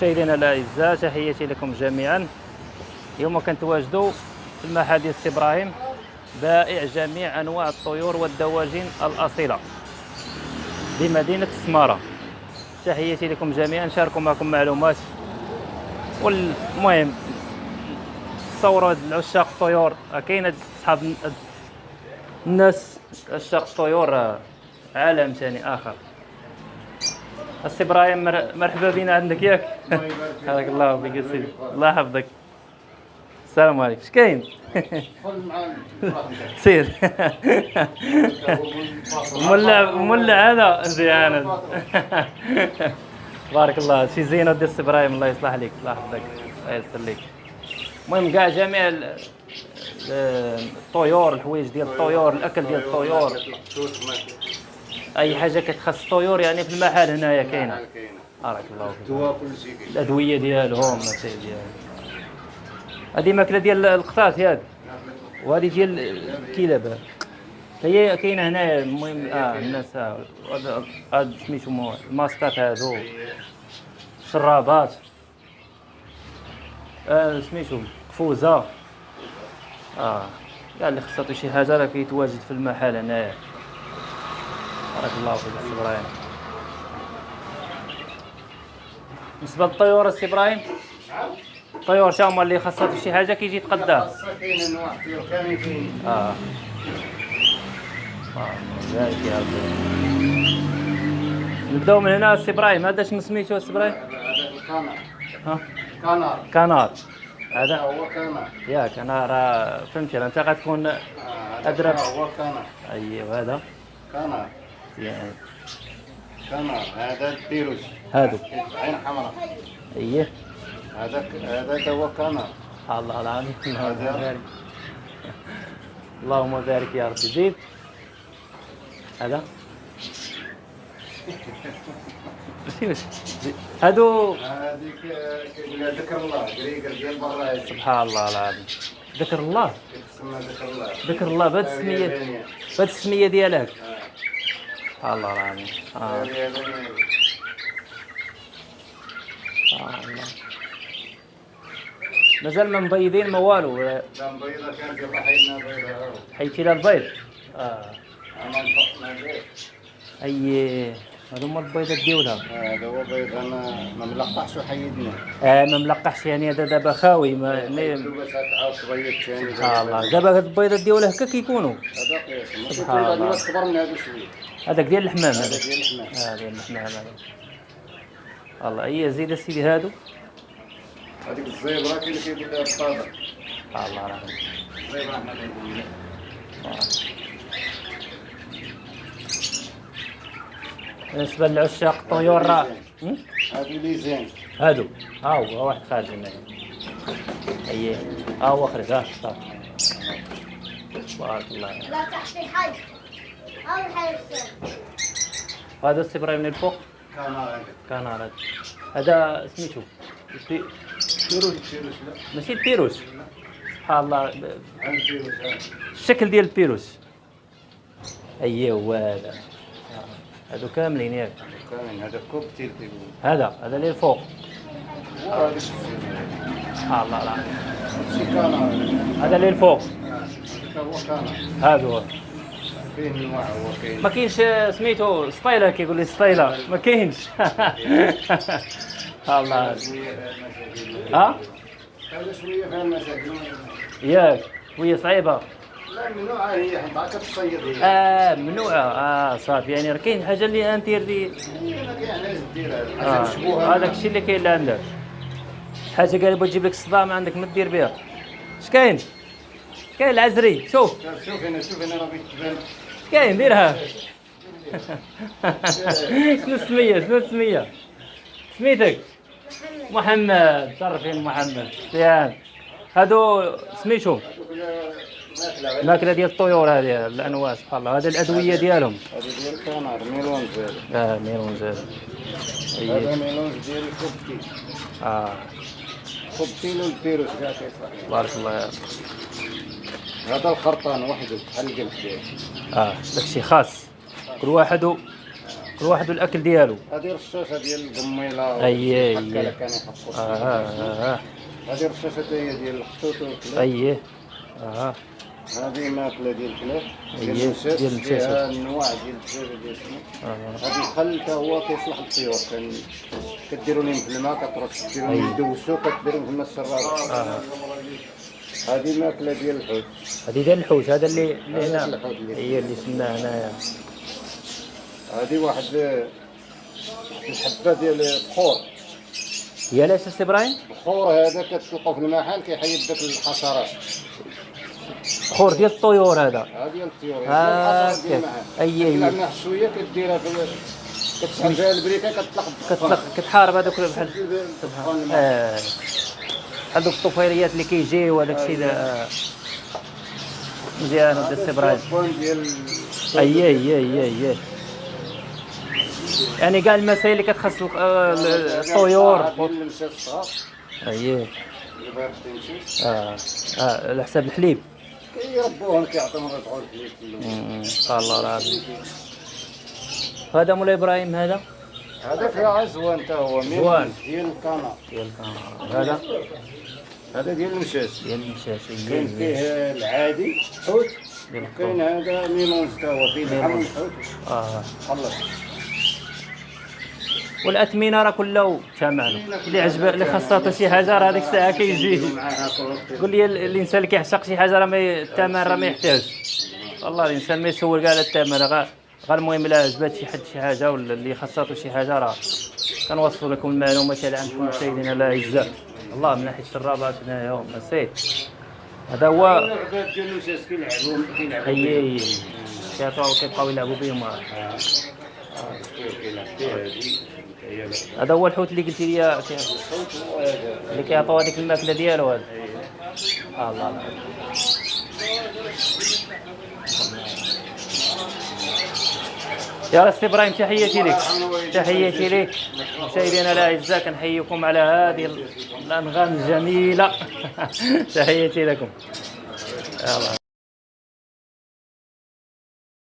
مشاهدينا الأعزاء تحياتي لكم جميعا. اليوم كنتواجدوا في المحل ديال سي إبراهيم بائع جميع أنواع الطيور والدواجن الأصيلة بمدينة السماره تحياتي لكم جميعا نشاركوا معكم معلومات. والمهم تصوروا العشاق الطيور كاين أصحاب الناس عشاق الطيور عالم ثاني آخر. السي إبراهيم مر- مرحبا بنا عندك ياك. حياك الله بك سيدي الله يحفظك. السلام عليكم. اش كاين؟ سير. مولع مولع هذا؟ مزيان بارك الله. شي زينة ديال السي إبراهيم الله يصلح عليك الله يحفظك الله يسر لك المهم كاع جميع ال- ال- الطيور الحوايج ديال الطيور الأكل ديال الطيور. أي حاجة كتخص الطيور يعني في المحل هنايا كاينة. بارك الله فيك. دواء كل شيء كاين. الأدوية ديالهم الشيء ديالهم. هذه ماكلة ديال القطات ياك وهذه ديال الكلاب هي كاينة هنايا المهم آه الناس آه هذا- هاد سميتو الماسكات هادو. الشرابات آه سميتو قفوزة. آه كاع اللي خصاتو شي حاجة راه كيتواجد في المحل هنايا. بارك الله فيك السي إبراهيم. بالنسبة للطيور السي إبراهيم الطيور تا هما اللي خاصها شي حاجة كيجي يتقداه خاصة كاين انواع طيور كامل كاين آه نبدأو من هنا السي إبراهيم. هذا شنو سميتو السي إبراهيم؟ هذا الكنار ها؟ كنار. كنار. هذا؟ هو كنار. ياك أنا راه فهمتي. راه أنت غتكون آه، أدرك. هو كنار. ايوا هذا. كنار. يعني كنار هذا البيروس هادو عين حمراء. اييه هذا هذا هو كنار الله العظيم. اللهم هذا. بارك. اللهم بارك يا ربي زيد هذا. هادو هذيك ذكر الله. قريقر ديال برا سبحان الله العظيم. ذكر الله. ذكر الله. ذكر الله. بهاد السمية. بهاد السمية ديالك. الله العظيم. آه اليابانية. سبحان الله مازال ما مبيضين ما والو لا بيضة كانت يلا حيدنا بيضة هاو حيتي لها البيض. آه. انا نفقنا به أي هادو هما البيضات ديولها هذا هو بيض أنا ما ملقحش وحيدنا آه ما ملقحش يعني هذا دابا خاوي ما سبحان الله. دابا هاد البيضات ديولها هكا كيكونوا. هذا قياس سبحان البيض الله. كبر من هذا شوية هذاك ديال الحمام هذا. هذا ديال الحمام. آه ديال الحمام هذا. الله أي زيد سيدي هادو هذيك الزيبره كاين اللي كيقول لها الطابع الله العظيم الزيبره حنا كنقولوا لها بالنسبة للعشاق الطيور راه هم؟ هذه ليزين هادو. ها هو واحد خارج هنا. اييه ها هو خرج ها صافي. بارك الله لا تحت الحي أو الحي السنة هذا السي إبراهيم من الفوق كان كان هذا سميتو لا ماشي البيروس سبحان الله. الشكل ديال البيروس اييه هو هذا. هادو كاملين ياك. كامل هذا كيقولوا هذا هذا اللي الفوق وهذا سبحان الله العظيم. هذا اللي الفوق هذا فيه انواع هو كاين ما كاينش سميتو ستايلا كيقول لي ستايلا ما كاينش. الله. ها؟ شوية فيها المشاكل ياك وهي صعيبة. لا منوعة هي حنا كتصيد هي. آه ممنوعه آه صافي. يعني راه كاين حاجة اللي أنت اللي هي ما كاين علاش ديرها. آه. هذاك الشيء اللي كاين عندك. حاجة قال بغا تجيب لك الصداع ما عندك ما دير بها. اش كاين كاين العزري شوف. شوف هنا شوف هنا راه بيتبان اش كاين ديرها شنو السمية؟ شنو السمية؟ سميتك؟ محمد. شرفين محمد. مزيان. هادو سميتو ماكلة الماكله ديال الطيور هذه الأنواع سبحان الله. هذه الأدوية ديالهم. هذا ديال الكنار ميلونز هذا آه ميرون زاد هذا اي ميلونز ديال الكوبتي آه. كوبتيل والبيروس كاع كيصلح. بارك الله رب. هذا الخرطان وحده القلب ديالو آه داكشي خاص. كل واحد كل واحد والأكل ديالو. هذه رشاشة ديال القميلة أيه، هكا أيه. كان يحطوا آه هذه رشاشة ديال الخطوط اييه آه. هذه ماكلة ديال الكلاب. ديال المشات. فيها انواع ديال الدجاج ديال آه. هذا الخل حتى هو كيصلح للطيور كديروا لهم في الماء كترش ديروا لهم. يدوسوا كديروا في الماء آه. هذه ماكلة ديال الحوت. هذه ديال الحوت هذا اللي اللي هذا هنا هي اللي سمناه هنايا. هذه واحد الحبة ديال البخور هي لاش السي إبراهيم؟ البخور هذا كتلقوا في المحل كيحيد داك الحشرات. خور ديال الطيور هذا. هذه ديال الطيور. أي- أي. كتلعب معها شوية كديرها في كتسحب فيها البريكة كتطلق كتطلق كتحارب هذوك بحال دوك الطفيليات اللي كيجيو وهذاك الشيء مزيان هذا السي إبراهيم الدخان ديال اييه اييه اييه اييه يعني كاع المسائل اللي كتخص ال- الطيور. اييه تمشي آه آه على حساب الحليب. كيربوهم كيعطيهم الربع الحليب الله العظيم. هذا مولاي إبراهيم هذا؟ هذا فيها عزوان حتى هو زوان. ديال القناة. ديال الكاميرا هذا؟ هذا ديال المشات ديال المشاش. كاين فيه العادي حوت. كاين. هذا ميمونز حتى هو فيه لحم الحوت آه. خلص والاثمنه راه كله ثمن اللي عجب اللي خاصها شي حاجة راه هذيك الساعة كيجي. قول لي ال- الإنسان اللي كيعشق شي حاجة راه الثمن راه ما يحتاجش والله الإنسان ما يسول كاع على الثمن راه غير المهم إلا عجبات شي حد شي حاجة ولا اللي خاصاتو شي حاجة راه كنوصفوا لكم المعلومات على عندكم مشاهدينا الاعزاء الله من ناحية الشرابات هنايا نسيت. هذا هو اللعبات ديال المشات كيلعبوا كيلعبوا هي كيعطيو كيبقاو يلعبوا بهم. لا. هذا هو الحوت اللي قلتي لي اللي كيعطيو هذيك الماكلة ديالو. هذا آه الله الله. يا راسي إبراهيم تحياتي لك. تحياتي لك. مشاهدينا الاعزاء كنحييكم على هذه الأنغام الجميلة. تحياتي لكم. يلا.